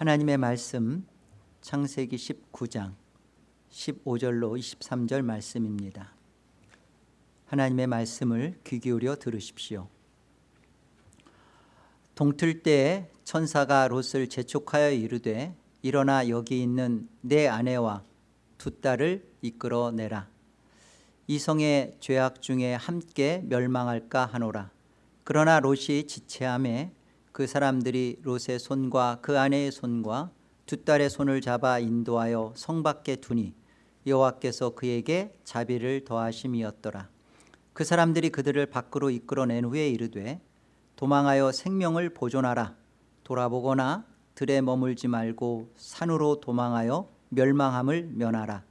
하나님의 말씀 창세기 19장 15절로 23절 말씀입니다. 하나님의 말씀을 귀 기울여 들으십시오. 동틀 때에 천사가 롯을 재촉하여 이르되 일어나 여기 있는 내 아내와 두 딸을 이끌어내라. 이 성의 죄악 중에 함께 멸망할까 하노라. 그러나 롯이 지체함에 그 사람들이 롯의 손과 그 아내의 손과 두 딸의 손을 잡아 인도하여 성 밖에 두니 여호와께서 그에게 자비를 더하심이었더라. 그 사람들이 그들을 밖으로 이끌어낸 후에 이르되 도망하여 생명을 보존하라. 돌아보거나 들에 머물지 말고 산으로 도망하여 멸망함을 면하라.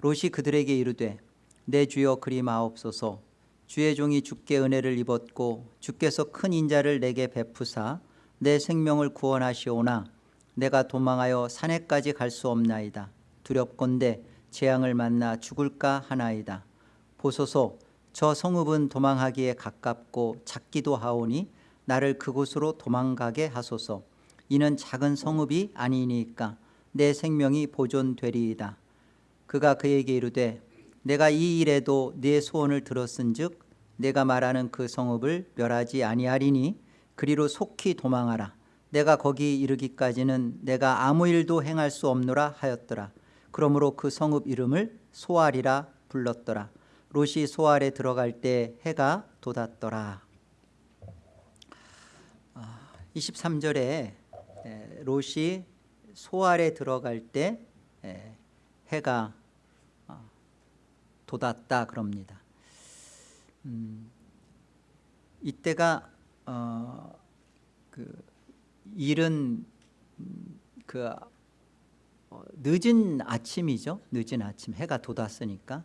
롯이 그들에게 이르되 내 주여 그리 마옵소서 주의 종이 주께 은혜를 입었고 주께서 큰 인자를 내게 베푸사 내 생명을 구원하시오나 내가 도망하여 산에까지 갈 수 없나이다. 두렵건대 재앙을 만나 죽을까 하나이다. 보소서 저 성읍은 도망하기에 가깝고 작기도 하오니 나를 그곳으로 도망가게 하소서. 이는 작은 성읍이 아니니까 내 생명이 보존되리이다. 그가 그에게 이르되 내가 이 일에도 네 소원을 들었은즉 내가 말하는 그 성읍을 멸하지 아니하리니 그리로 속히 도망하라. 내가 거기 이르기까지는 내가 아무 일도 행할 수 없노라 하였더라. 그러므로 그 성읍 이름을 소알이라 불렀더라. 롯이 소알에 들어갈 때 해가 돋았더라. 23절에 롯이 소알에 들어갈 때 해가 어, 돋았다 그럽니다 음, 이때가 어, 그 일은 음, 그 어, 늦은 아침이죠. 늦은 아침 해가 돋았으니까.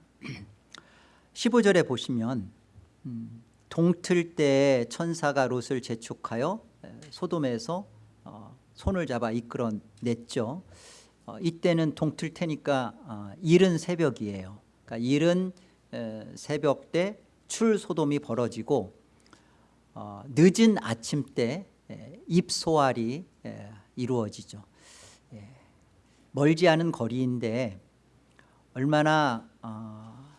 15절에 보시면 음, 동틀 때 천사가 롯을 재촉하여 소돔에서 어, 손을 잡아 이끌어냈죠. 어, 이때는 동틀 테니까 어, 이른 새벽이에요. 그러니까 이른 새벽 때 출소돔이 벌어지고 늦은 아침 때 입소알이 이루어지죠 예. 멀지 않은 거리인데 얼마나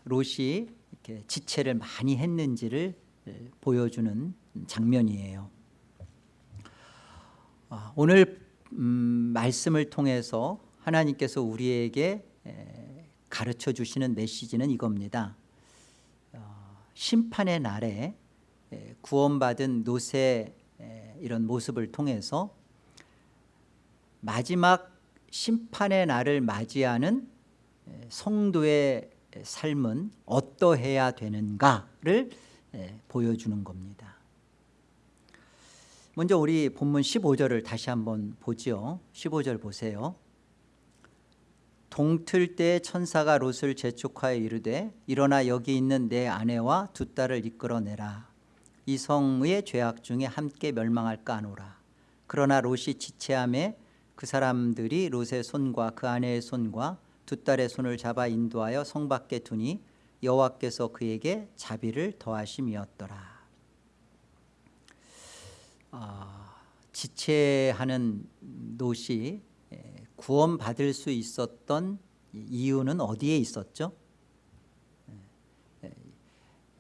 롯이 이렇게 지체를 많이 했는지를 보여주는 장면이에요 아, 오늘 음, 말씀을 통해서 하나님께서 우리에게 가르쳐 주시는 메시지는 이겁니다 어, 심판의 날에 구원받은 노새 이런 모습을 통해서 마지막 심판의 날을 맞이하는 성도의 삶은 어떠해야 되는가를 보여주는 겁니다. 먼저 우리 본문 15절을 다시 한번 보죠 15절 보세요 동틀 때 천사가 롯을 재촉하여 이르되 일어나 여기 있는 내 아내와 두 딸을 이끌어내라. 이 성의 죄악 중에 함께 멸망할까 하노라. 그러나 롯이 지체함에 그 사람들이 롯의 손과 그 아내의 손과 두 딸의 손을 잡아 인도하여 성 밖에 두니 여호와께서 그에게 자비를 더하심이었더라. 어, 지체하는 노시 구원받을 수 있었던 이유는 어디에 있었죠?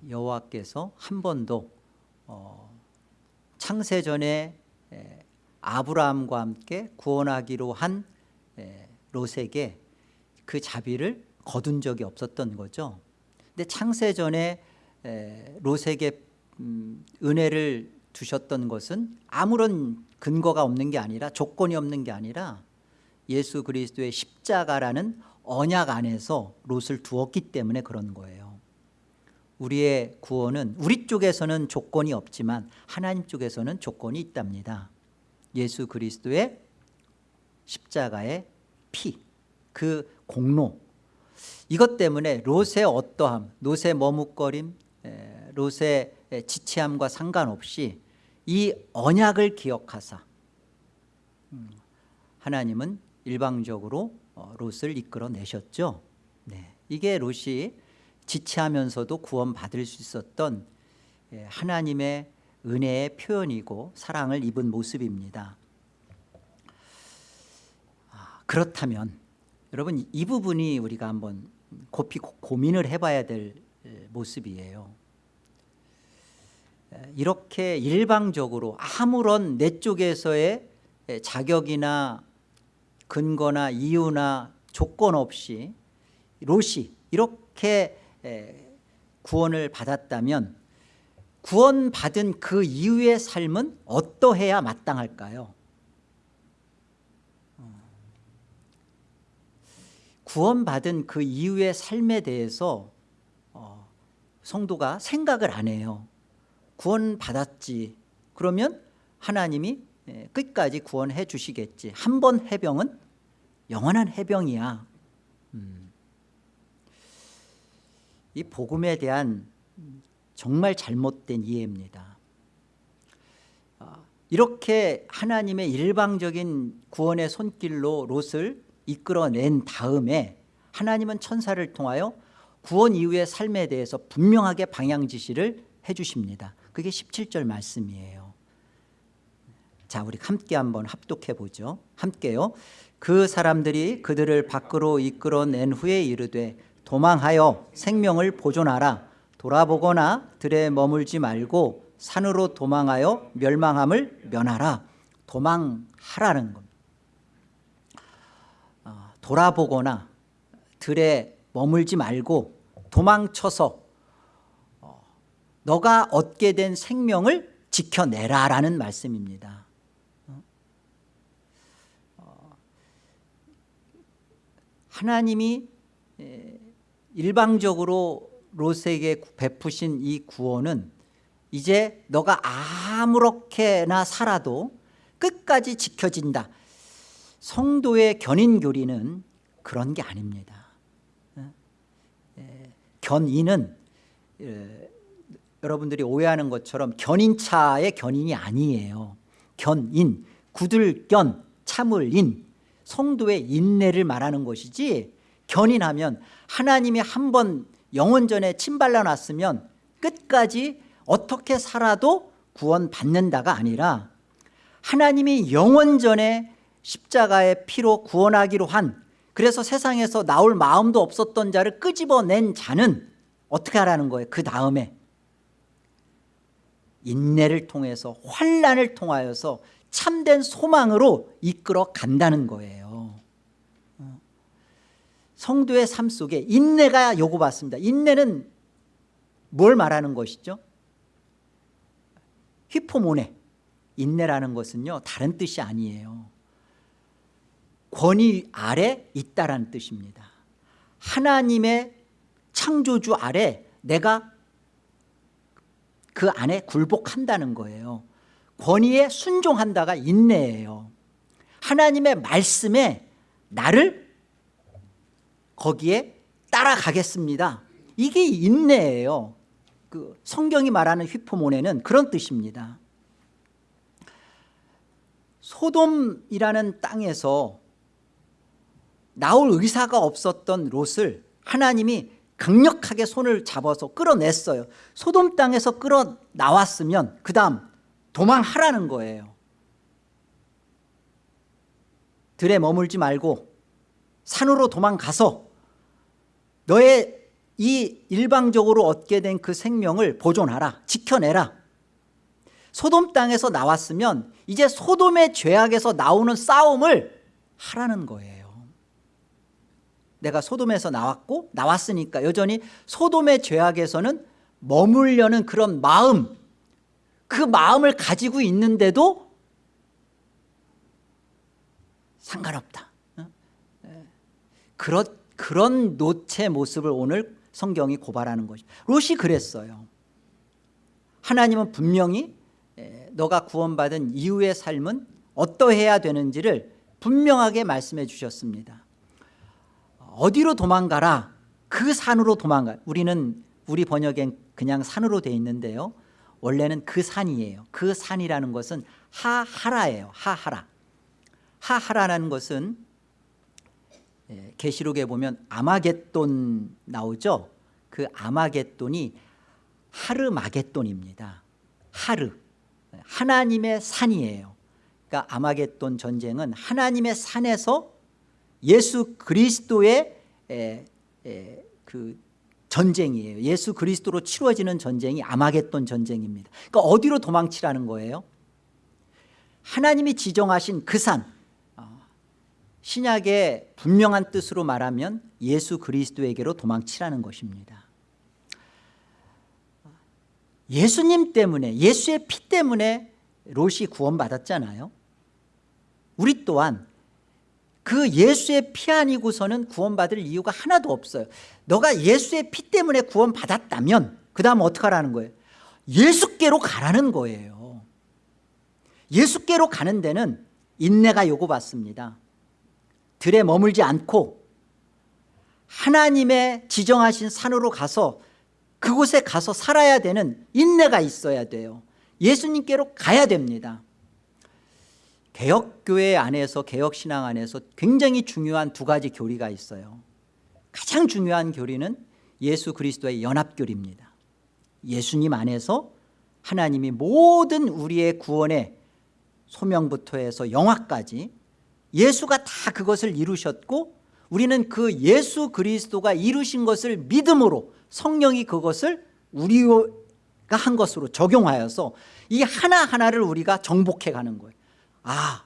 여호와께서 한 번도 어, 창세전에 아브라함과 함께 구원하기로 한 롯에게 그 자비를 거둔 적이 없었던 거죠 근데 창세전에 롯에게 음, 은혜를 두셨던 것은 아무런 근거가 없는 게 아니라 조건이 없는 게 아니라 예수 그리스도의 십자가라는 언약 안에서 롯을 두었기 때문에 그런 거예요. 우리의 구원은 우리 쪽에서는 조건이 없지만 하나님 쪽에서는 조건이 있답니다. 예수 그리스도의 십자가의 피, 그 공로. 이것 때문에 롯의 어떠함, 롯의 머뭇거림, 롯의 지체함과 상관없이 이 언약을 기억하사 음, 하나님은 일방적으로 어, 롯을 이끌어내셨죠. 네. 이게 롯이 지체하면서도 구원받을 수 있었던 예, 하나님의 은혜의 표현이고 사랑을 입은 모습입니다. 그렇다면 여러분 이 부분이 우리가 한번 고- 고민을 해봐야 될 에, 모습이에요. 에, 이렇게 일방적으로 아무런 내 쪽에서의 에, 자격이나 근거나 이유나 조건 없이 롯이 이렇게 에, 구원을 받았다면 구원받은 그 이후의 삶은 어떠해야 마땅할까요? 어. 구원받은 그 이후의 삶에 대해서 어, 성도가 생각을 안 해요 구원받았지 그러면 하나님이 예, 끝까지 구원해 주시겠지 한 번 해병은 영원한 해병이야. 음. 이 복음에 대한 정말 잘못된 이해입니다. 아, 이렇게 하나님의 일방적인 구원의 손길로 롯을 이끌어낸 다음에 하나님은 천사를 통하여 구원 이후의 삶에 대해서 분명하게 방향 지시를 해주십니다. 그게 17절 말씀이에요. 자 우리 함께 한번 합독해 보죠. 함께요 그 사람들이 그들을 밖으로 이끌어낸 후에 이르되 도망하여 생명을 보존하라. 돌아보거나 들에 머물지 말고 산으로 도망하여 멸망함을 면하라. 도망하라는 겁니다. 어, 돌아보거나 들에 머물지 말고 도망쳐서 어, 너가 얻게 된 생명을 지켜내라라는 말씀입니다 어, 하나님이 에, 일방적으로 롯에게 베푸신 이 구원은 이제 너가 아무렇게나 살아도 끝까지 지켜진다. 성도의 견인교리는 그런 게 아닙니다. 에, 견인은 에, 여러분들이 오해하는 것처럼 견인차의 견인이 아니에요. 견인, 구들견, 참을인 성도의 인내를 말하는 것이지 견인하면 하나님이 한 번 영원전에 침발라 놨으면 끝까지 어떻게 살아도 구원 받는다가 아니라 하나님이 영원전에 십자가의 피로 구원하기로 한 그래서 세상에서 나올 마음도 없었던 자를 끄집어낸 자는 어떻게 하라는 거예요 그 다음에 인내를 통해서 환란을 통하여서 참된 소망으로 이끌어 간다는 거예요 어. 성도의 삶 속에 인내가 요구받습니다. 인내는 뭘 말하는 것이죠? 휘포모네. 인내라는 것은요 다른 뜻이 아니에요. 권위 아래 있다라는 뜻입니다. 하나님의 창조주 아래 내가 그 안에 굴복한다는 거예요. 권위에 순종한다가 인내예요. 하나님의 말씀에 나를 거기에 따라가겠습니다. 이게 인내예요. 그 성경이 말하는 휘포모네는 그런 뜻입니다. 소돔이라는 땅에서 나올 의사가 없었던 롯을 하나님이 강력하게 손을 잡아서 끌어냈어요. 소돔 땅에서 끌어 나왔으면 그 다음 도망하라는 거예요. 들에 머물지 말고 산으로 도망가서 너의 이 일방적으로 얻게 된 그 생명을 보존하라 지켜내라. 소돔 땅에서 나왔으면 이제 소돔의 죄악에서 나오는 싸움을 하라는 거예요. 내가 소돔에서 나왔고 나왔으니까 여전히 소돔의 죄악에서는 머물려는 그런 마음 그 마음을 가지고 있는데도 상관없다. 어? 그런, 그런 노체 모습을 오늘 성경이 고발하는 것입니다 롯이 그랬어요. 하나님은 분명히 너가 구원받은 이후의 삶은 어떠해야 되는지를 분명하게 말씀해 주셨습니다. 어디로 도망가라? 그 산으로 도망가. 우리는 우리 번역엔 그냥 산으로 돼 있는데요. 원래는 그 산이에요. 그 산이라는 것은 하하라예요. 하하라. 하하라는 것은 계시록에 보면 아마겟돈 나오죠? 그 아마겟돈이 하르마겟돈입니다. 하르. 하나님의 산이에요. 그러니까 아마겟돈 전쟁은 하나님의 산에서 예수 그리스도의 에, 에, 그 전쟁이에요. 예수 그리스도로 치루어지는 전쟁이 아마겟돈 전쟁입니다. 그러니까 어디로 도망치라는 거예요? 하나님이 지정하신 그산. 어, 신약의 분명한 뜻으로 말하면 예수 그리스도에게로 도망치라는 것입니다. 예수님 때문에 예수의 피 때문에 롯이 구원 받았잖아요. 우리 또한 그 예수의 피 아니고서는 구원 받을 이유가 하나도 없어요. 너가 예수의 피 때문에 구원 받았다면 그 다음 어떻게 하라는 거예요? 예수께로 가라는 거예요. 예수께로 가는 데는 인내가 요구받습니다 들에 머물지 않고 하나님의 지정하신 산으로 가서 그곳에 가서 살아야 되는 인내가 있어야 돼요. 예수님께로 가야 됩니다. 개혁교회 안에서 개혁신앙 안에서 굉장히 중요한 두 가지 교리가 있어요. 가장 중요한 교리는 예수 그리스도의 연합교리입니다. 예수님 안에서 하나님이 모든 우리의 구원의 소명부터 해서 영화까지 예수가 다 그것을 이루셨고 우리는 그 예수 그리스도가 이루신 것을 믿음으로 성령이 그것을 우리가 한 것으로 적용하여서 이 하나하나를 우리가 정복해 가는 거예요. 아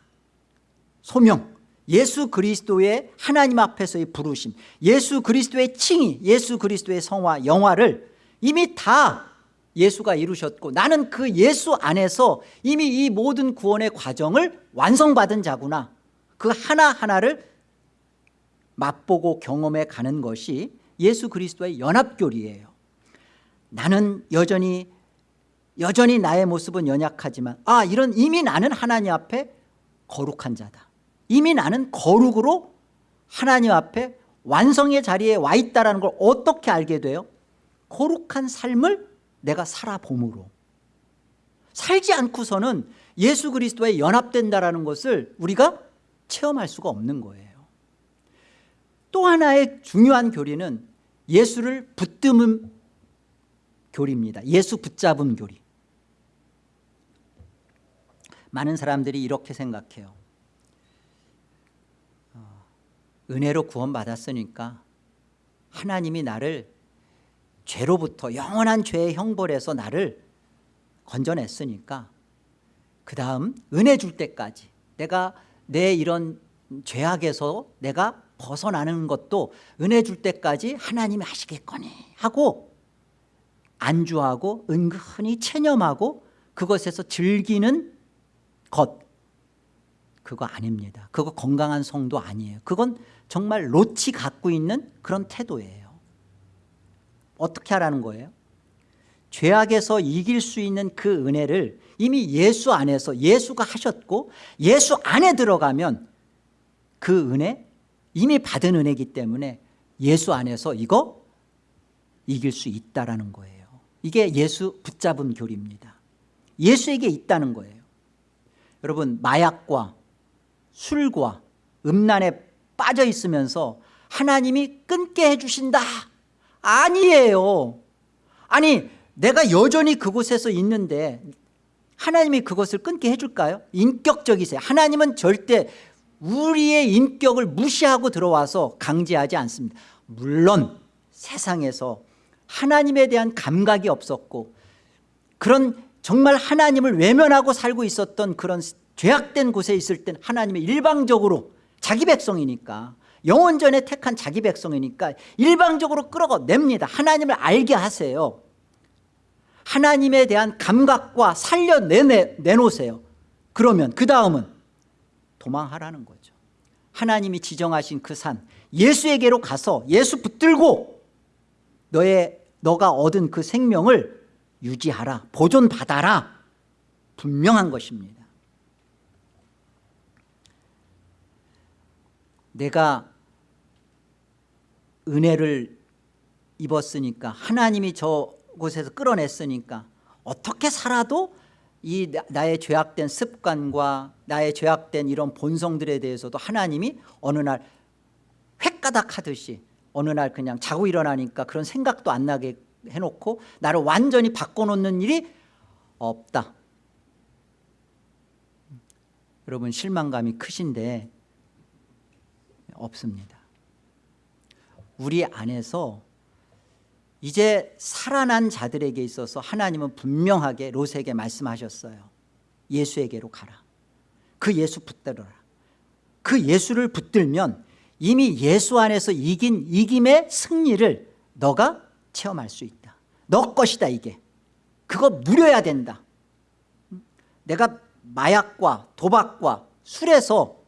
소명. 예수 그리스도의 하나님 앞에서의 부르심 예수 그리스도의 칭의 예수 그리스도의 성화 영화를 이미 다 예수가 이루셨고 나는 그 예수 안에서 이미 이 모든 구원의 과정을 완성받은 자구나 그 하나하나를 맛보고 경험해 가는 것이 예수 그리스도의 연합교리예요. 나는 여전히 여전히 나의 모습은 연약하지만 아 이런 이미 나는 하나님 앞에 거룩한 자다. 이미 나는 거룩으로 하나님 앞에 완성의 자리에 와 있다는 걸 어떻게 알게 돼요? 거룩한 삶을 내가 살아봄으로. 살지 않고서는 예수 그리스도에 연합된다는 것을 우리가 체험할 수가 없는 거예요. 또 하나의 중요한 교리는 예수를 붙드는 교리입니다. 예수 붙잡음 교리. 많은 사람들이 이렇게 생각해요. 어, 은혜로 구원 받았으니까 하나님이 나를 죄로부터 영원한 죄의 형벌에서 나를 건져냈으니까 그 다음 은혜 줄 때까지 내가 내 이런 죄악에서 내가 벗어나는 것도 은혜 줄 때까지 하나님이 하시겠거니 하고 안주하고 은근히 체념하고 그것에서 즐기는 것. 그거 아닙니다. 그거 건강한 성도 아니에요. 그건 정말 로치 갖고 있는 그런 태도예요. 어떻게 하라는 거예요 죄악에서 이길 수 있는 그 은혜를 이미 예수 안에서 예수가 하셨고 예수 안에 들어가면 그 은혜 이미 받은 은혜이기 때문에 예수 안에서 이거 이길 수 있다는 거예요. 이게 예수 붙잡은 교리입니다. 예수에게 있다는 거예요. 여러분 마약과 술과 음란에 빠져 있으면서 하나님이 끊게 해주신다. 아니에요. 아니 내가 여전히 그곳에서 있는데 하나님이 그것을 끊게 해줄까요? 인격적이세요. 하나님은 절대 우리의 인격을 무시하고 들어와서 강제하지 않습니다. 물론 세상에서 하나님에 대한 감각이 없었고 그런 정말 하나님을 외면하고 살고 있었던 그런 죄악된 곳에 있을 땐 하나님이 일방적으로 자기 백성이니까 영원전에 택한 자기 백성이니까 일방적으로 끌어냅니다. 하나님을 알게 하세요 하나님에 대한 감각과 살려내놓으세요. 그러면 그 다음은 도망하라는 거죠. 하나님이 지정하신 그 산 예수에게로 가서 예수 붙들고 너의 너가 얻은 그 생명을 유지하라 보존받아라. 분명한 것입니다. 내가 은혜를 입었으니까 하나님이 저 곳에서 끌어냈으니까 어떻게 살아도 이 나의 죄악된 습관과 나의 죄악된 이런 본성들에 대해서도 하나님이 어느 날 획가닥 하듯이 어느 날 그냥 자고 일어나니까 그런 생각도 안 나게 해놓고 나를 완전히 바꿔놓는 일이 없다 여러분 실망감이 크신데 없습니다. 우리 안에서 이제 살아난 자들에게 있어서 하나님은 분명하게 롯에게 말씀하셨어요. 예수에게로 가라. 그 예수 붙들어라. 그 예수를 붙들면 이미 예수 안에서 이긴 이김의 승리를 너가 체험할 수 있다. 너 것이다 이게. 그거 누려야 된다. 내가 마약과 도박과 술에서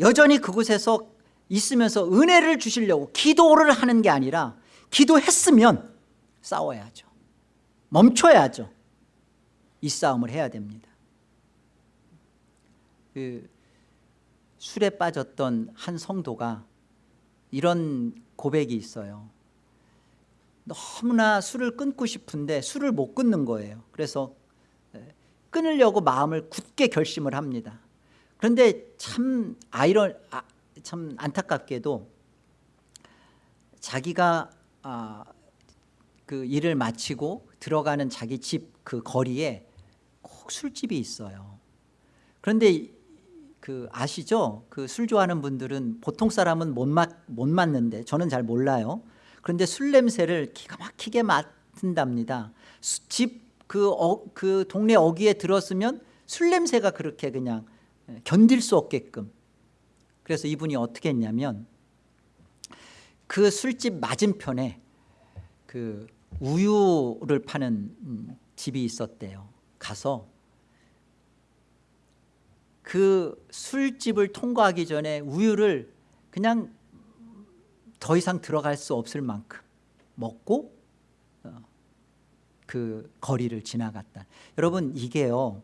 여전히 그곳에서 있으면서 은혜를 주시려고 기도를 하는 게 아니라 기도했으면 싸워야죠. 멈춰야죠. 이 싸움을 해야 됩니다. 그 술에 빠졌던 한 성도가 이런 고백이 있어요. 너무나 술을 끊고 싶은데 술을 못 끊는 거예요. 그래서 끊으려고 마음을 굳게 결심을 합니다. 그런데 참 아이런 아, 참 안타깝게도 자기가 아, 그 일을 마치고 들어가는 자기 집 그 거리에 꼭 술집이 있어요. 그런데 그 아시죠? 그 술 좋아하는 분들은 보통 사람은 못, 맞, 못 맞는데 저는 잘 몰라요. 그런데 술 냄새를 기가 막히게 맡는답니다. 집그 어, 그 동네 어귀에 들었으면 술 냄새가 그렇게 그냥 견딜 수 없게끔 그래서 이분이 어떻게 했냐면 그 술집 맞은편에 그 우유를 파는 음, 집이 있었대요. 가서 그 술집을 통과하기 전에 우유를 그냥 더 이상 들어갈 수 없을 만큼 먹고 어, 그 거리를 지나갔다. 여러분 이게요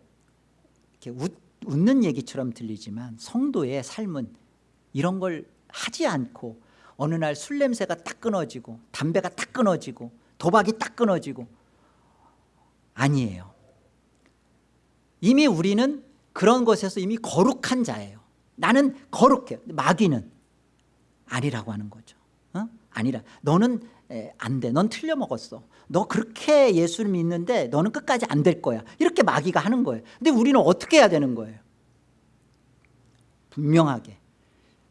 웃, 웃는 얘기처럼 들리지만 성도의 삶은 이런 걸 하지 않고 어느 날 술 냄새가 딱 끊어지고 담배가 딱 끊어지고 도박이 딱 끊어지고 아니에요. 이미 우리는 그런 것에서 이미 거룩한 자예요. 나는 거룩해. 마귀는 아니라고 하는 거죠. 어? 아니라 너는 안 돼. 넌 틀려 먹었어. 너 그렇게 예수를 믿는데 너는 끝까지 안 될 거야. 이렇게 마귀가 하는 거예요. 근데 우리는 어떻게 해야 되는 거예요? 분명하게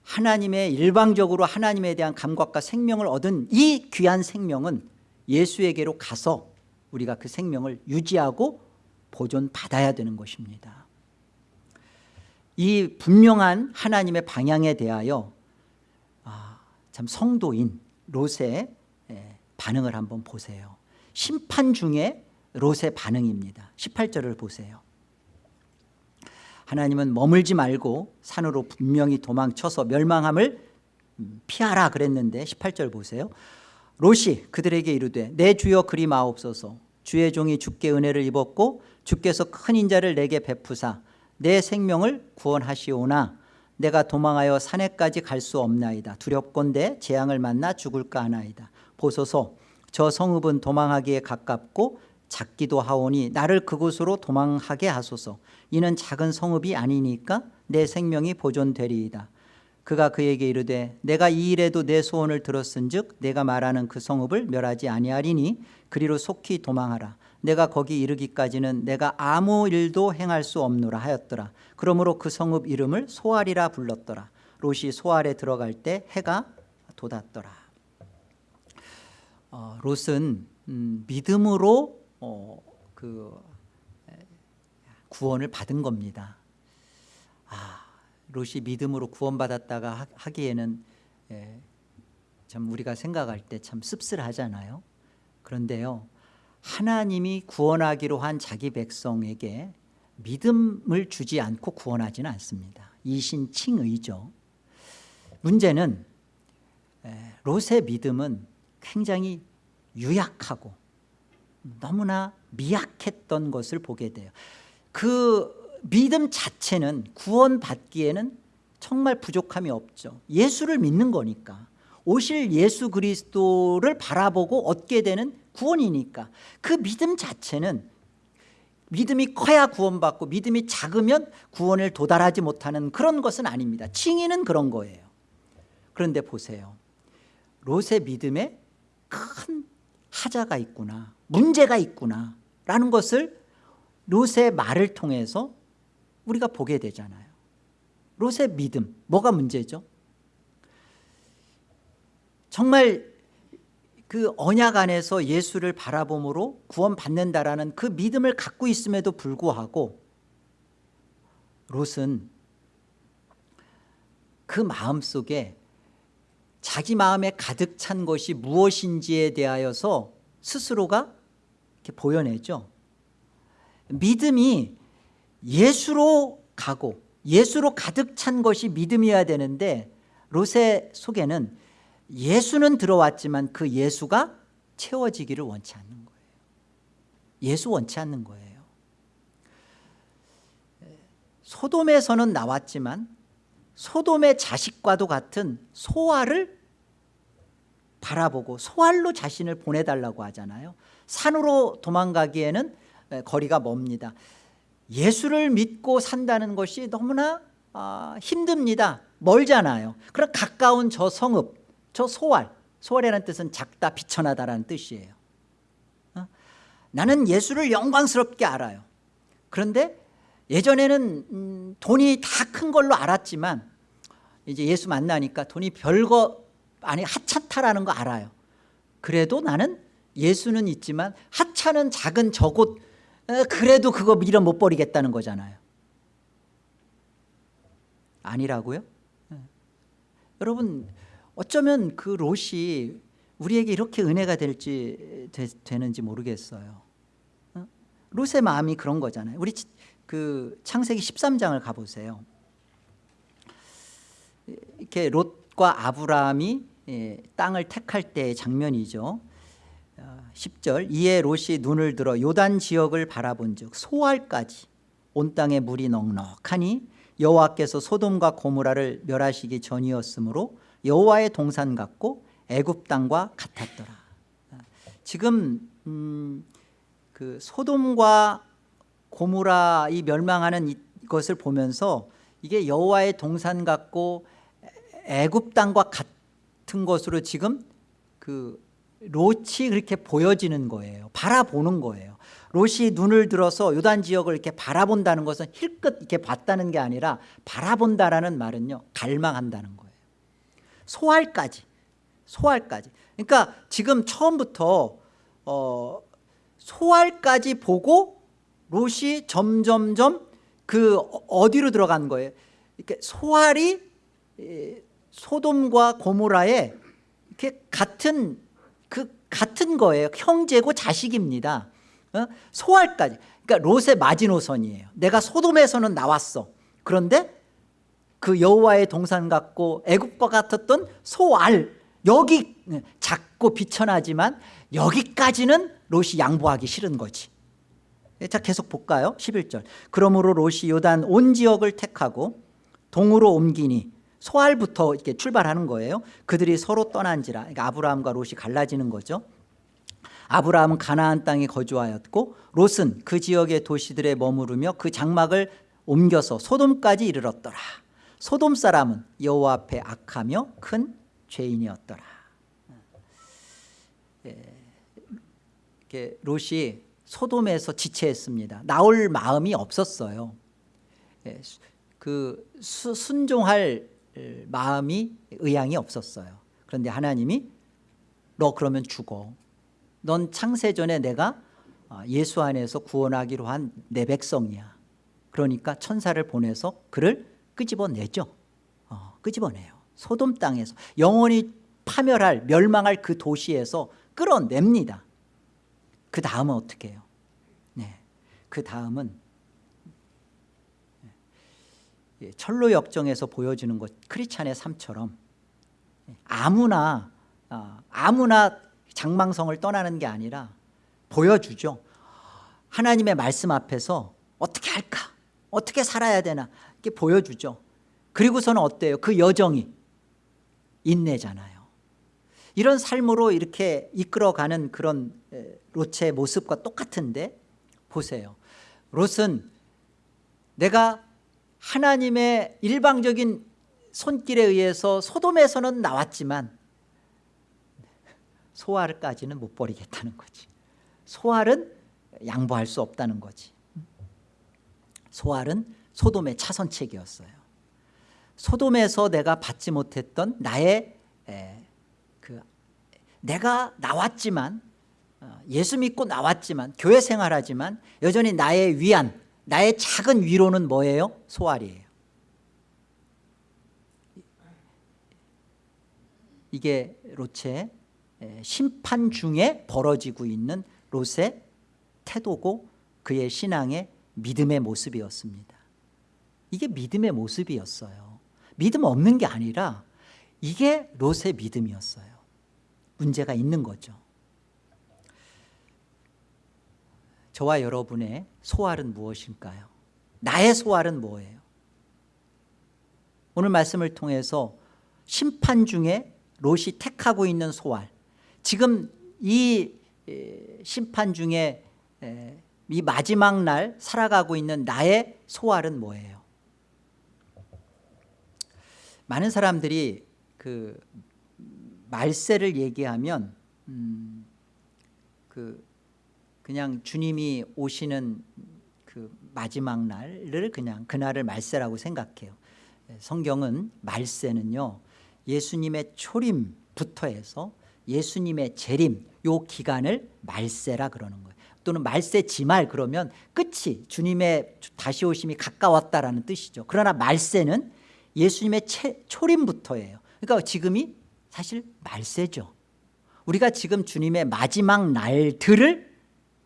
하나님의 일방적으로 하나님에 대한 감각과 생명을 얻은 이 귀한 생명은 예수에게로 가서 우리가 그 생명을 유지하고 보존받아야 되는 것입니다. 이 분명한 하나님의 방향에 대하여 아, 참 성도인 롯의 반응을 한번 보세요. 심판 중에 롯의 반응입니다. 18절을 보세요. 하나님은 머물지 말고 산으로 분명히 도망쳐서 멸망함을 피하라 그랬는데 18절 보세요. 롯이 그들에게 이르되 내 주여 그리 마옵소서. 주의 종이 주께 은혜를 입었고 주께서 큰 인자를 내게 베푸사 내 생명을 구원하시오나 내가 도망하여 산에까지 갈 수 없나이다. 두렵건대 재앙을 만나 죽을까 하나이다. 보소서 저 성읍은 도망하기에 가깝고 작기도 하오니 나를 그곳으로 도망하게 하소서. 이는 작은 성읍이 아니니까 내 생명이 보존되리이다. 그가 그에게 이르되 내가 이 일에도 내 소원을 들었은 즉 내가 말하는 그 성읍을 멸하지 아니하리니 그리로 속히 도망하라. 내가 거기 이르기까지는 내가 아무 일도 행할 수 없노라 하였더라. 그러므로 그 성읍 이름을 소알이라 불렀더라. 롯이 소알에 들어갈 때 해가 돋았더라. 어, 롯은 음, 믿음으로 어, 그 구원을 받은 겁니다 아 롯이 믿음으로 구원받았다가 하기에는 예, 참 우리가 생각할 때 참 씁쓸하잖아요. 그런데요. 하나님이 구원하기로 한 자기 백성에게 믿음을 주지 않고 구원하지는 않습니다. 이신칭의죠. 문제는 롯의 믿음은 굉장히 유약하고 너무나 미약했던 것을 보게 돼요. 그 믿음 자체는 구원받기에는 정말 부족함이 없죠. 예수를 믿는 거니까. 오실 예수 그리스도를 바라보고 얻게 되는 구원이니까. 그 믿음 자체는 믿음이 커야 구원받고 믿음이 작으면 구원을 도달하지 못하는 그런 것은 아닙니다. 칭의는 그런 거예요. 그런데 보세요. 롯의 믿음에 큰 하자가 있구나 문제가 있구나 라는 것을 롯의 말을 통해서 우리가 보게 되잖아요 롯의 믿음 뭐가 문제죠? 정말 그 언약 안에서 예수를 바라봄으로 구원 받는다라는 그 믿음을 갖고 있음에도 불구하고 롯은 그 마음속에 자기 마음에 가득 찬 것이 무엇인지에 대하여서 스스로가 이렇게 보여내죠. 믿음이 예수로 가고 예수로 가득 찬 것이 믿음이어야 되는데 롯의 속에는 예수는 들어왔지만 그 예수가 채워지기를 원치 않는 거예요. 예수 원치 않는 거예요. 소돔에서는 나왔지만 소돔의 자식과도 같은 소알을 바라보고 소알로 자신을 보내달라고 하잖아요 산으로 도망가기에는 거리가 멉니다. 예수를 믿고 산다는 것이 너무나 아, 힘듭니다. 멀잖아요. 그럼 가까운 저 성읍 저 소알 소알이라는 뜻은 작다 비천하다라는 뜻이에요. 어? 나는 예수를 영광스럽게 알아요. 그런데 예전에는 음, 돈이 다 큰 걸로 알았지만 이제 예수 만나니까 돈이 별거 아니 하찮다라는 거 알아요. 그래도 나는 예수는 있지만 하찮은 작은 저곳 어, 그래도 그거 밀어 못 버리겠다는 거잖아요 아니라고요? 네. 여러분 어쩌면 그 롯이 우리에게 이렇게 은혜가 될지 되, 는지 모르겠어요 어? 롯의 마음이 그런 거잖아요 우리 그 창세기 13장을 가보세요 이렇게 롯과 아브라함이 예, 땅을 택할 때의 장면이죠 10절 어, 이에 롯이 눈을 들어 요단 지역을 바라본 즉 소알까지 온 땅에 물이 넉넉하니 여호와께서 소돔과 고무라를 멸하시기 전이었으므로 여호와의 동산 같고 애굽 땅과 같았더라. 지금 음, 그 소돔과 고무라 이 멸망하는 것을 보면서 이게 여호와의 동산 같고 애굽 땅과 같은 것으로 지금 그 롯이 그렇게 보여지는 거예요. 바라보는 거예요. 롯이 눈을 들어서 요단 지역을 이렇게 바라본다는 것은 힐끗 이렇게 봤다는 게 아니라 바라본다라는 말은요 갈망한다는 거예요. 소알까지 소알까지 그러니까 지금 처음부터 어, 소알까지 보고 롯이 점점점 그 어디로 들어간 거예요 이렇게 소알이 소돔과 고모라에 이렇게 같은 그 같은 거예요. 형제고 자식입니다. 어? 소알까지. 그러니까 롯의 마지노선이에요. 내가 소돔에서는 나왔어. 그런데 그 여호와의 동산 같고 애국과 같았던 소알 여기 작고 비천하지만 여기까지는 롯이 양보하기 싫은 거지. 자 계속 볼까요? 11절. 그러므로 롯이 요단 온 지역을 택하고 동으로 옮기니 소알부터 이렇게 출발하는 거예요 그들이 서로 떠난지라 그러니까 아브라함과 롯이 갈라지는 거죠 아브라함은 가나안 땅에 거주하였고 롯은 그 지역의 도시들에 머무르며 그 장막을 옮겨서 소돔까지 이르렀더라 소돔 사람은 여호와 앞에 악하며 큰 죄인이었더라. 예, 롯이 소돔에서 지체했습니다. 나올 마음이 없었어요. 예, 그 수, 순종할 마음이 의향이 없었어요. 그런데 하나님이 너 그러면 죽어. 넌 창세전에 내가 어, 예수 안에서 구원하기로 한 내 백성이야. 그러니까 천사를 보내서 그를 끄집어내죠 어, 끄집어내요 소돔 땅에서 영원히 파멸할 멸망할 그 도시에서 끌어냅니다 그 다음은 어떻게 해요 네, 그 다음은 예, 철로 역정에서 보여주는 것 크리찬의 삶처럼. 아무나 어, 아무나 장망성을 떠나는 게 아니라 보여주죠. 하나님의 말씀 앞에서 어떻게 할까? 어떻게 살아야 되나? 이렇게 보여주죠. 그리고서는 어때요? 그 여정이 인내잖아요. 이런 삶으로 이렇게 이끌어가는 그런 롯의 모습과 똑같은데 보세요. 롯은 내가 하나님의 일방적인 손길에 의해서 소돔에서는 나왔지만 소알까지는 못 버리겠다는 거지. 소알은 양보할 수 없다는 거지. 소알은 소돔의 차선책이었어요. 소돔에서 내가 받지 못했던 나의 그 내가 나왔지만 어, 예수 믿고 나왔지만 교회 생활하지만 여전히 나의 위안 나의 작은 위로는 뭐예요? 소알이에요. 이게 롯의 에, 심판 중에 벌어지고 있는 롯의 태도고 그의 신앙의 믿음의 모습이었습니다. 이게 믿음의 모습이었어요. 믿음 없는 게 아니라 이게 롯의 믿음이었어요. 문제가 있는 거죠 저와 여러분의 소알은 무엇일까요? 나의 소알은 뭐예요? 오늘 말씀을 통해서 심판 중에 롯이 택하고 있는 소알 지금 이 에, 심판 중에 에, 이 마지막 날 살아가고 있는 나의 소알은 뭐예요? 많은 사람들이 그 말세를 얘기하면 음, 그 그냥 주님이 오시는 그 마지막 날을 그냥 그날을 말세라고 생각해요. 성경은 말세는요 예수님의 초림부터 해서 예수님의 재림 요 기간을 말세라 그러는 거예요. 또는 말세 지말 그러면 끝이 주님의 다시 오심이 가까웠다라는 뜻이죠. 그러나 말세는 예수님의 채, 초림부터예요. 그러니까 지금이 사실 말세죠. 우리가 지금 주님의 마지막 날들을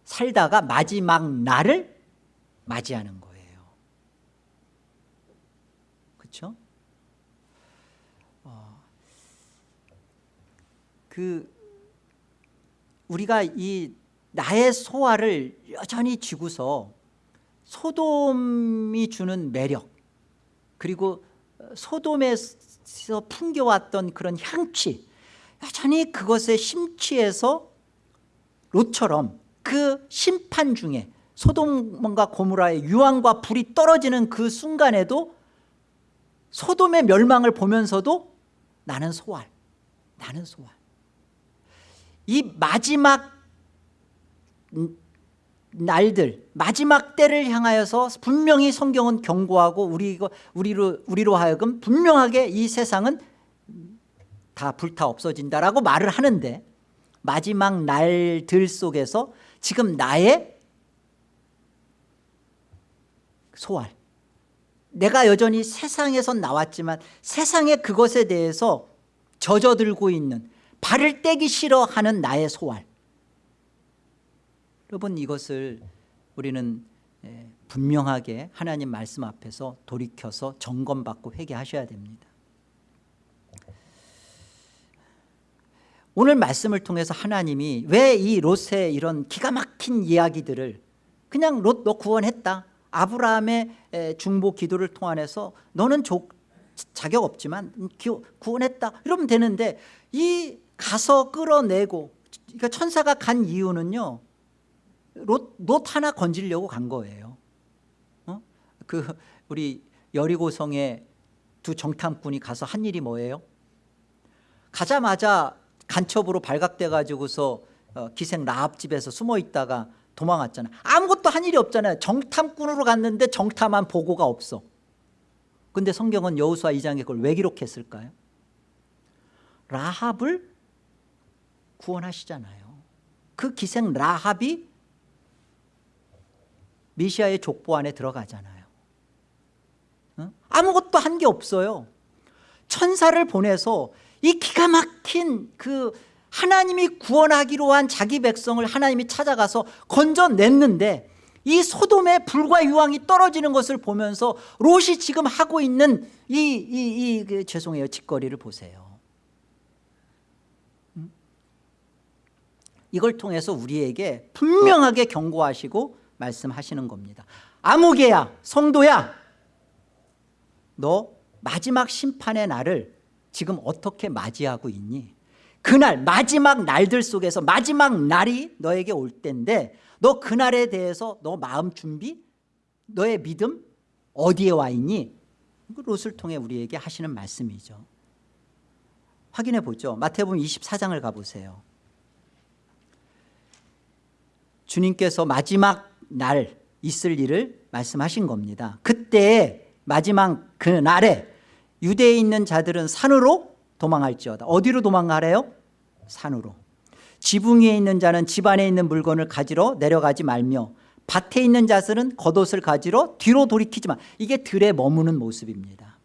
살다가 마지막 날을 맞이하는 거예요. 그렇죠? 어, 그 우리가 이 나의 소화를 여전히 쥐고서 소돔이 주는 매력 그리고 소돔에서 풍겨왔던 그런 향취 여전히 그것에 심취해서 롯처럼 그 심판 중에 소돔과 고무라의 유황과 불이 떨어지는 그 순간에도 소돔의 멸망을 보면서도 나는 소알 나는 소알 이 마지막 날들 마지막 때를 향하여서 분명히 성경은 경고하고 우리, 우리로, 우리로 하여금 분명하게 이 세상은 다 불타 없어진다라고 말을 하는데 마지막 날들 속에서 지금 나의 소알 내가 여전히 세상에서 나왔지만 세상의 그것에 대해서 젖어들고 있는 발을 떼기 싫어하는 나의 소알 여러분 이것을 우리는 예, 분명하게 하나님 말씀 앞에서 돌이켜서 점검받고 회개하셔야 됩니다 오늘 말씀을 통해서 하나님이 왜 이 롯의 이런 기가 막힌 이야기들을 그냥 롯 너 구원했다 아브라함의 중보 기도를 통해서 너는 조, 자격 없지만 구원했다 이러면 되는데 이 가서 끌어내고 그러니까 천사가 간 이유는요 롯, 롯 하나 건지려고 간 거예요 어? 그 우리 여리고성에 두 정탐꾼이 가서 한 일이 뭐예요 가자마자 간첩으로 발각돼 가지고서 어, 기생 라합집에서 숨어 있다가 도망왔잖아요 아무것도 한 일이 없잖아요. 정탐꾼으로 갔는데 정탐한 보고가 없어. 근데 성경은 여호수아 2장에 그걸 왜 기록했을까요? 라합을 구원하시잖아요. 그 기생 라합이 미시아의 족보 안에 들어가잖아요. 아무것도 한 게 없어요. 천사를 보내서 이 기가 막힌 그 하나님이 구원하기로 한 자기 백성을 하나님이 찾아가서 건져냈는데 이 소돔의 불과 유황이 떨어지는 것을 보면서 롯이 지금 하고 있는 이, 이, 이 그, 죄송해요. 짓거리를 보세요. 음? 이걸 통해서 우리에게 분명하게 경고하시고 말씀하시는 겁니다. 아무개야 성도야 너 마지막 심판의 날을 지금 어떻게 맞이하고 있니? 그날 마지막 날들 속에서 마지막 날이 너에게 올 때인데 너 그날에 대해서 너 마음 준비 너의 믿음 어디에 와 있니? 롯을 통해 우리에게 하시는 말씀이죠. 확인해 보죠. 마태복음 24장을 가보세요. 주님께서 마지막 날 있을 일을 말씀하신 겁니다. 그때 마지막 그 날에 유대에 있는 자들은 산으로 도망할지어다. 어디로 도망가래요? 산으로. 지붕 위에 있는 자는 집 안에 있는 물건을 가지러 내려가지 말며 밭에 있는 자들은 겉옷을 가지러 뒤로 돌이키지만 이게 들에 머무는 모습입니다.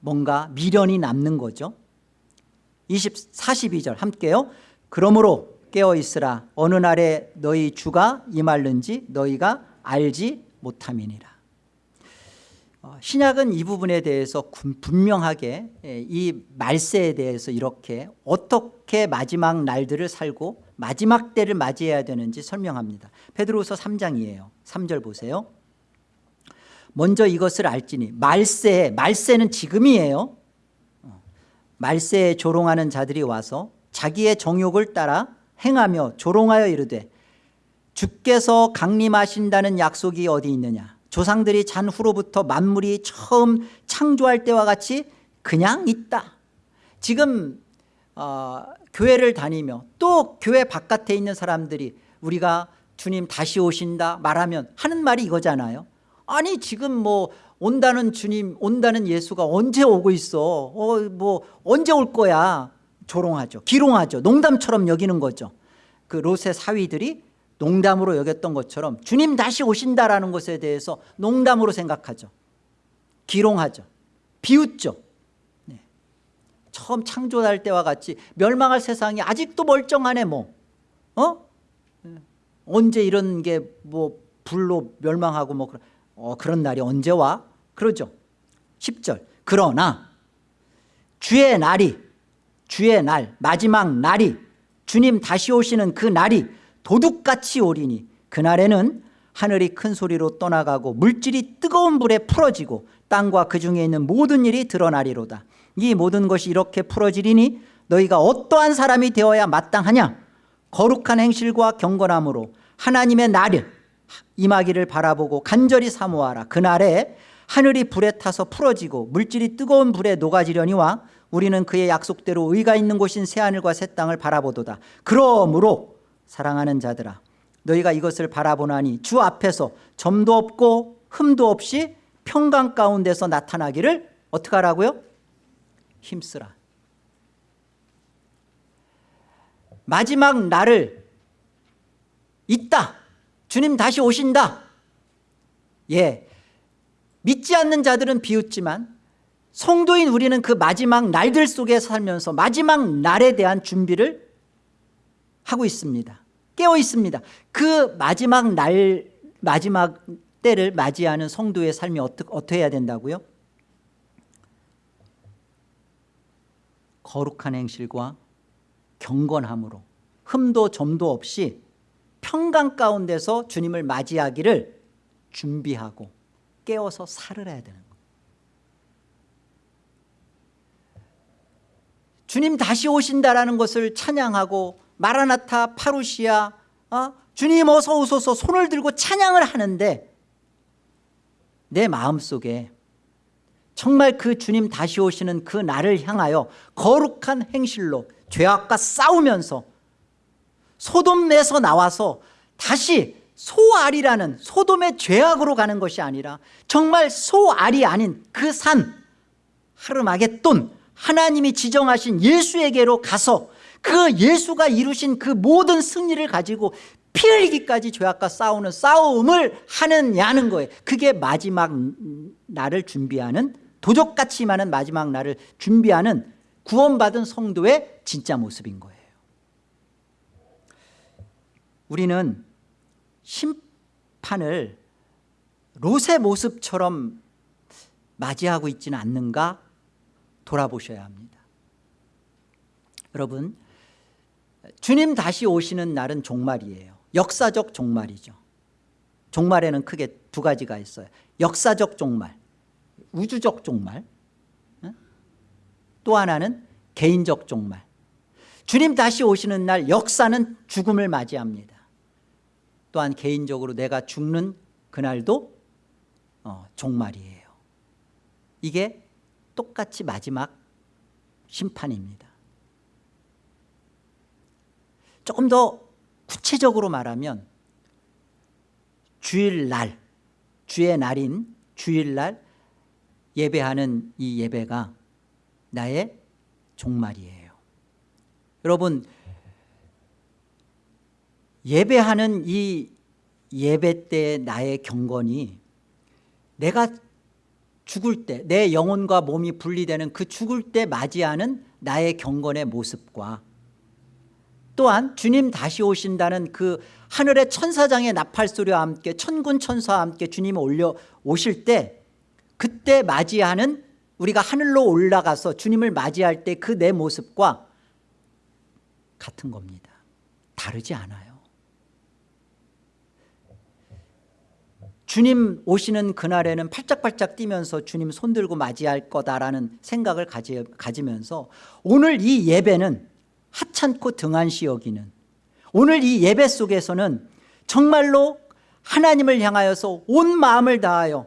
뭔가 미련이 남는 거죠. 20, 42절 함께요. 그러므로 깨어있으라. 어느 날에 너희 주가 임할는지 너희가 알지 못함이니라. 어, 신약은 이 부분에 대해서 분명하게 예, 이 말세에 대해서 이렇게 어떻게 마지막 날들을 살고 마지막 때를 맞이해야 되는지 설명합니다. 베드로서 3장이에요. 3절 보세요. 먼저 이것을 알지니 말세 말세는 지금이에요. 어, 말세에 조롱하는 자들이 와서 자기의 정욕을 따라 행하며 조롱하여 이르되 주께서 강림하신다는 약속이 어디 있느냐 조상들이 잔 후로부터 만물이 처음 창조할 때와 같이 그냥 있다. 지금 어, 교회를 다니며 또 교회 바깥에 있는 사람들이 우리가 주님 다시 오신다 말하면 하는 말이 이거잖아요. 아니 지금 뭐 온다는 주님 온다는 예수가 언제 오고 있어? 어, 뭐 언제 올 거야? 조롱하죠. 기롱하죠. 농담처럼 여기는 거죠. 그 롯의 사위들이 농담으로 여겼던 것처럼 주님 다시 오신다라는 것에 대해서 농담으로 생각하죠 기롱하죠 비웃죠 네. 처음 창조할 때와 같이 멸망할 세상이 아직도 멀쩡하네 뭐 어? 네. 언제 이런 게 뭐 불로 멸망하고 뭐 그런, 어, 그런 날이 언제 와? 그러죠 10절 그러나 주의 날이 주의 날 마지막 날이 주님 다시 오시는 그 날이 도둑같이 오리니 그날에는 하늘이 큰 소리로 떠나가고 물질이 뜨거운 불에 풀어지고 땅과 그 중에 있는 모든 일이 드러나리로다. 이 모든 것이 이렇게 풀어지리니 너희가 어떠한 사람이 되어야 마땅하냐? 거룩한 행실과 경건함으로 하나님의 날을 임하기를 바라보고 간절히 사모하라. 그날에 하늘이 불에 타서 풀어지고 물질이 뜨거운 불에 녹아지려니와 우리는 그의 약속대로 의가 있는 곳인 새하늘과 새 땅을 바라보도다. 그러므로 사랑하는 자들아 너희가 이것을 바라보나니 주 앞에서 점도 없고 흠도 없이 평강 가운데서 나타나기를 어떻게 하라고요? 힘쓰라. 마지막 날을 있다. 주님 다시 오신다. 예 믿지 않는 자들은 비웃지만 성도인 우리는 그 마지막 날들 속에 살면서 마지막 날에 대한 준비를 하고 있습니다. 깨어 있습니다. 그 마지막 날 마지막 때를 맞이하는 성도의 삶이 어떻게, 어떻게 해야 된다고요? 거룩한 행실과 경건함으로 흠도 점도 없이 평강 가운데서 주님을 맞이하기를 준비하고 깨어서 살을 해야 되는 거예요. 주님 다시 오신다라는 것을 찬양하고 마라나타 파루시아 어? 주님 어서 오소서 손을 들고 찬양을 하는데 내 마음속에 정말 그 주님 다시 오시는 그 날을 향하여 거룩한 행실로 죄악과 싸우면서 소돔에서 나와서 다시 소알이라는 소돔의 죄악으로 가는 것이 아니라 정말 소알이 아닌 그 산 하르마겟돈 하나님이 지정하신 예수에게로 가서 그 예수가 이루신 그 모든 승리를 가지고 피 흘리기까지 죄악과 싸우는 싸움을 하느냐는 거예요. 그게 마지막 날을 준비하는 도적같이 많은 마지막 날을 준비하는 구원받은 성도의 진짜 모습인 거예요. 우리는 심판을 롯의 모습처럼 맞이하고 있지는 않는가? 돌아보셔야 합니다. 여러분 주님 다시 오시는 날은 종말이에요. 역사적 종말이죠. 종말에는 크게 두 가지가 있어요. 역사적 종말 우주적 종말 또 하나는 개인적 종말. 주님 다시 오시는 날 역사는 죽음을 맞이합니다. 또한 개인적으로 내가 죽는 그날도 어, 종말이에요. 이게 똑같이 마지막 심판입니다 조금 더 구체적으로 말하면 주일날 주의 날인 주일날 예배하는 이 예배가 나의 종말이에요. 여러분 예배하는 이 예배 때 나의 경건이 내가 죽을 때 내 영혼과 몸이 분리되는 그 죽을 때 맞이하는 나의 경건의 모습과 또한 주님 다시 오신다는 그 하늘의 천사장의 나팔소리와 함께 천군 천사와 함께 주님 올려 오실 때 그때 맞이하는 우리가 하늘로 올라가서 주님을 맞이할 때 그 내 모습과 같은 겁니다. 다르지 않아요. 주님 오시는 그날에는 팔짝팔짝 뛰면서 주님 손들고 맞이할 거다라는 생각을 가지, 가지면서 오늘 이 예배는 하찮고 등한시 여기는 오늘 이 예배 속에서는 정말로 하나님을 향하여서 온 마음을 다하여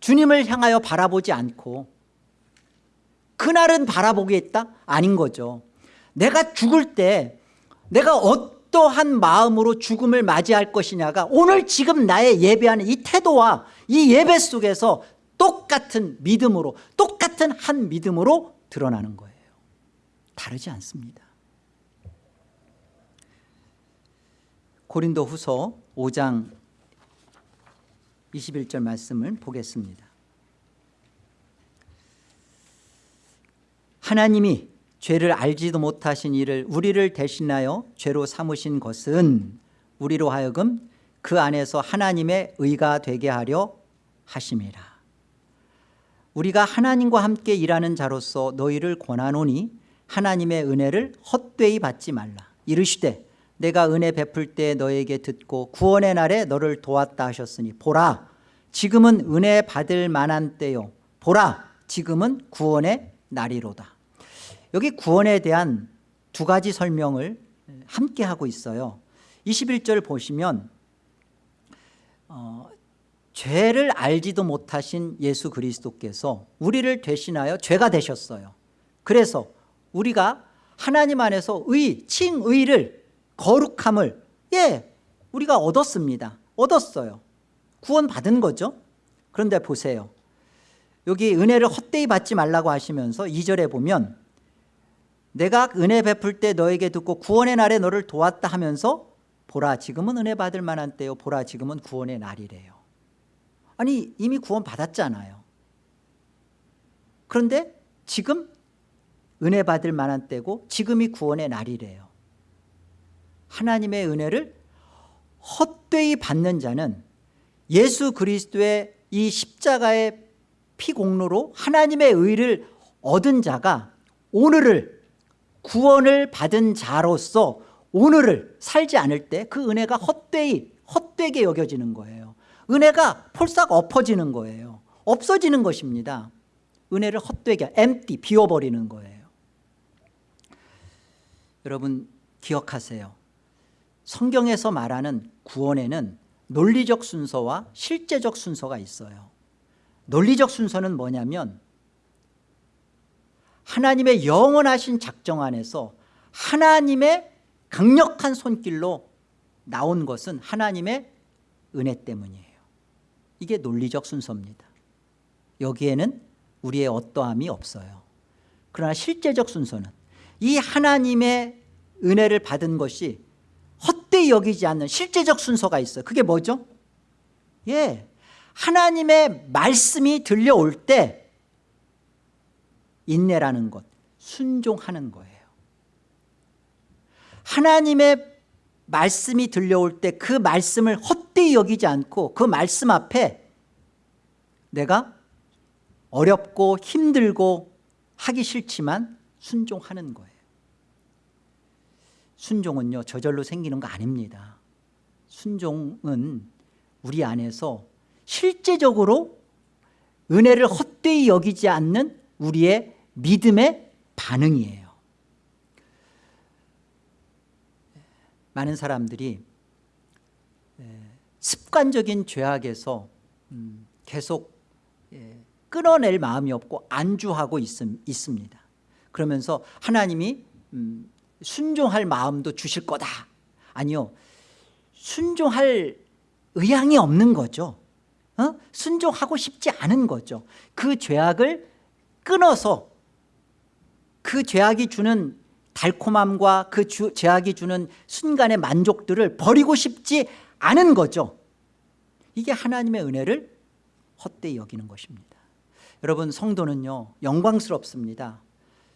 주님을 향하여 바라보지 않고 그날은 바라보겠다? 아닌 거죠. 내가 죽을 때 내가 어떠한 마음으로 죽음을 맞이할 것이냐가 오늘 지금 나의 예배하는 이 태도와 이 예배 속에서 똑같은 믿음으로 똑같은 한 믿음으로 드러나는 거예요. 다르지 않습니다 고린도 후서 5장 21절 말씀을 보겠습니다. 하나님이 죄를 알지도 못하신 이를 우리를 대신하여 죄로 삼으신 것은 우리로 하여금 그 안에서 하나님의 의가 되게 하려 하심이라. 우리가 하나님과 함께 일하는 자로서 너희를 권하노니 하나님의 은혜를 헛되이 받지 말라. 이르시되 내가 은혜 베풀 때 너에게 듣고 구원의 날에 너를 도왔다 하셨으니 보라 지금은 은혜 받을 만한 때요. 보라 지금은 구원의 날이로다. 여기 구원에 대한 두 가지 설명을 함께 하고 있어요. 21절 보시면 어, 죄를 알지도 못하신 예수 그리스도께서 우리를 대신하여 죄가 되셨어요. 그래서 우리가 하나님 안에서 의, 칭의를 거룩함을 예 우리가 얻었습니다. 얻었어요. 구원 받은 거죠. 그런데 보세요. 여기 은혜를 헛되이 받지 말라고 하시면서 2절에 보면 내가 은혜 베풀 때 너에게 듣고 구원의 날에 너를 도왔다 하면서 보라 지금은 은혜 받을 만한 때요. 보라 지금은 구원의 날이래요. 아니 이미 구원 받았잖아요. 그런데 지금 은혜 받을 만한 때고 지금이 구원의 날이래요 하나님의 은혜를 헛되이 받는 자는 예수 그리스도의 이 십자가의 피공로로 하나님의 의를 얻은 자가 오늘을 구원을 받은 자로서 오늘을 살지 않을 때 그 은혜가 헛되이 헛되게 여겨지는 거예요. 은혜가 폴싹 엎어지는 거예요. 없어지는 것입니다. 은혜를 헛되게 empty 비워버리는 거예요. 여러분 기억하세요 성경에서 말하는 구원에는 논리적 순서와 실제적 순서가 있어요. 논리적 순서는 뭐냐면 하나님의 영원하신 작정 안에서 하나님의 강력한 손길로 나온 것은 하나님의 은혜 때문이에요. 이게 논리적 순서입니다. 여기에는 우리의 어떠함이 없어요. 그러나 실제적 순서는 이 하나님의 은혜를 받은 것이 헛되이 여기지 않는 실제적 순서가 있어요. 그게 뭐죠? 예, 하나님의 말씀이 들려올 때 인내라는 것 순종하는 거예요. 하나님의 말씀이 들려올 때 그 말씀을 헛되이 여기지 않고 그 말씀 앞에 내가 어렵고 힘들고 하기 싫지만 순종하는 거예요 순종은요 저절로 생기는 거 아닙니다. 순종은 우리 안에서 실제적으로 은혜를 헛되이 여기지 않는 우리의 믿음의 반응이에요. 많은 사람들이 습관적인 죄악에서 음, 계속 끊어낼 마음이 없고 안주하고 있습니다. 그러면서 하나님이 음, 순종할 마음도 주실 거다. 아니요. 순종할 의향이 없는 거죠. 어? 순종하고 싶지 않은 거죠. 그 죄악을 끊어서 그 죄악이 주는 달콤함과 그 주, 제약이 주는 순간의 만족들을 버리고 싶지 않은 거죠. 이게 하나님의 은혜를 헛되이 여기는 것입니다. 여러분 성도는요 영광스럽습니다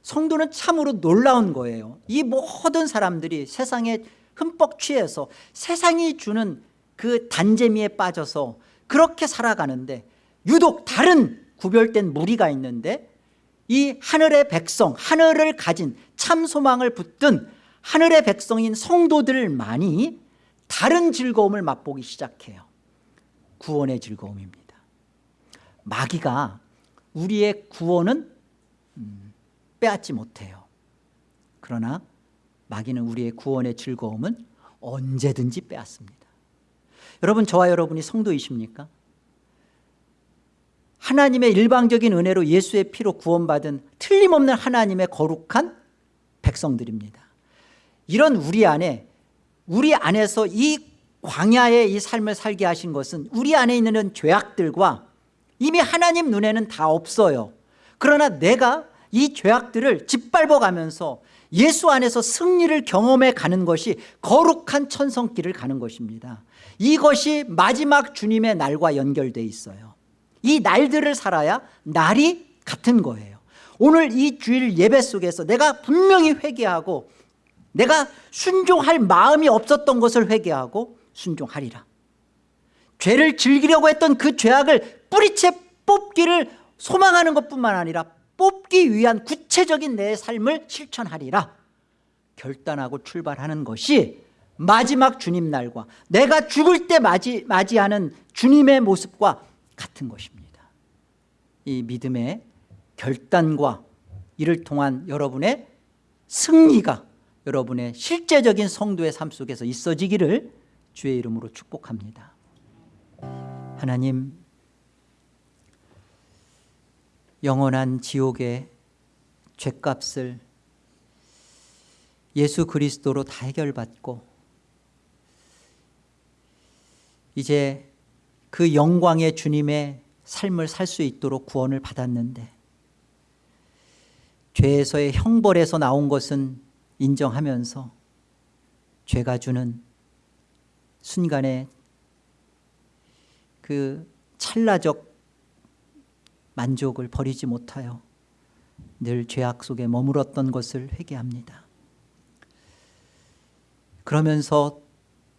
성도는 참으로 놀라운 거예요. 이 모든 사람들이 세상에 흠뻑 취해서 세상이 주는 그 단재미에 빠져서 그렇게 살아가는데 유독 다른 구별된 무리가 있는데 이 하늘의 백성 하늘을 가진 참 소망을 붙든 하늘의 백성인 성도들만이 다른 즐거움을 맛보기 시작해요. 구원의 즐거움입니다. 마귀가 우리의 구원은 음, 빼앗지 못해요. 그러나 마귀는 우리의 구원의 즐거움은 언제든지 빼앗습니다. 여러분 저와 여러분이 성도이십니까? 하나님의 일방적인 은혜로 예수의 피로 구원받은 틀림없는 하나님의 거룩한 백성들입니다. 이런 우리 안에 우리 안에서 이 광야의 이 삶을 살게 하신 것은 우리 안에 있는 죄악들과 이미 하나님 눈에는 다 없어요. 그러나 내가 이 죄악들을 짓밟아 가면서 예수 안에서 승리를 경험해 가는 것이 거룩한 천성길을 가는 것입니다. 이것이 마지막 주님의 날과 연결되어 있어요. 이 날들을 살아야 날이 같은 거예요. 오늘 이 주일 예배 속에서 내가 분명히 회개하고 내가 순종할 마음이 없었던 것을 회개하고 순종하리라. 죄를 즐기려고 했던 그 죄악을 뿌리채 뽑기를 소망하는 것뿐만 아니라 뽑기 위한 구체적인 내 삶을 실천하리라. 결단하고 출발하는 것이 마지막 주님 날과 내가 죽을 때 맞이, 맞이하는 주님의 모습과 같은 것입니다. 이 믿음의 결단과 이를 통한 여러분의 승리가 여러분의 실제적인 성도의 삶 속에서 있어지기를 주의 이름으로 축복합니다. 하나님 영원한 지옥의 죄값을 예수 그리스도로 다 해결받고 이제 그 영광의 주님의 삶을 살 수 있도록 구원을 받았는데 죄에서의 형벌에서 나온 것은 인정하면서 죄가 주는 순간의 그 찰나적 만족을 버리지 못하여 늘 죄악 속에 머물었던 것을 회개합니다. 그러면서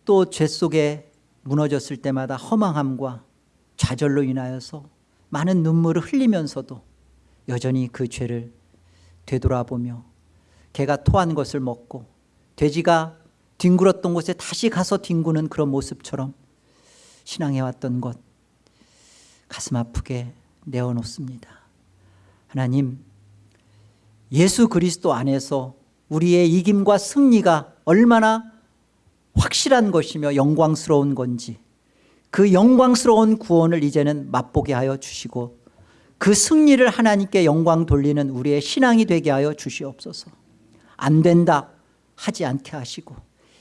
또 죄 속에 무너졌을 때마다 허망함과 좌절로 인하여서 많은 눈물을 흘리면서도 여전히 그 죄를 되돌아보며 개가 토한 것을 먹고 돼지가 뒹굴었던 곳에 다시 가서 뒹구는 그런 모습처럼 신앙해왔던 것 가슴 아프게 내어놓습니다. 하나님 예수 그리스도 안에서 우리의 이김과 승리가 얼마나 확실한 것이며 영광스러운 건지 그 영광스러운 구원을 이제는 맛보게 하여 주시고 그 승리를 하나님께 영광 돌리는 우리의 신앙이 되게 하여 주시옵소서. 안 된다 하지 않게 하시고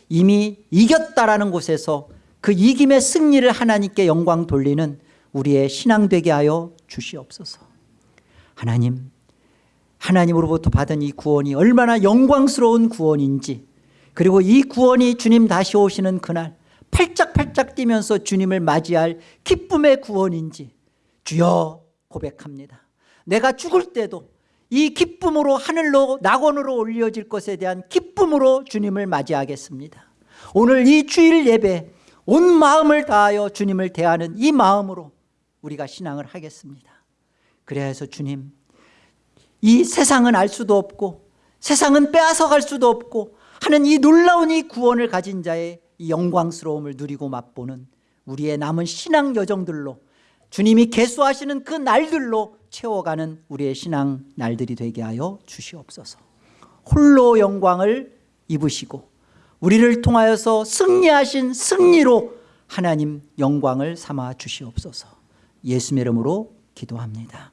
이미 이겼다라는 곳에서 그 이김의 승리를 하나님께 영광 돌리는 우리의 신앙 되게 하여 주시옵소서. 하나님 하나님으로부터 받은 이 구원이 얼마나 영광스러운 구원인지 그리고 이 구원이 주님 다시 오시는 그날 팔짝팔짝 뛰면서 주님을 맞이할 기쁨의 구원인지 주여 고백합니다. 내가 죽을 때도 이 기쁨으로 하늘로 낙원으로 올려질 것에 대한 기쁨으로 주님을 맞이하겠습니다. 오늘 이 주일 예배 온 마음을 다하여 주님을 대하는 이 마음으로 우리가 신앙을 하겠습니다. 그래야 해서 주님 이 세상은 알 수도 없고 세상은 빼앗아 갈 수도 없고 하는 이 놀라운 이 구원을 가진 자의 이 영광스러움을 누리고 맛보는 우리의 남은 신앙 여정들로 주님이 개수하시는 그 날들로 채워가는 우리의 신앙 날들이 되게 하여 주시옵소서. 홀로 영광을 입으시고 우리를 통하여서 승리하신 승리로 하나님 영광을 삼아 주시옵소서 예수의 이름으로 기도합니다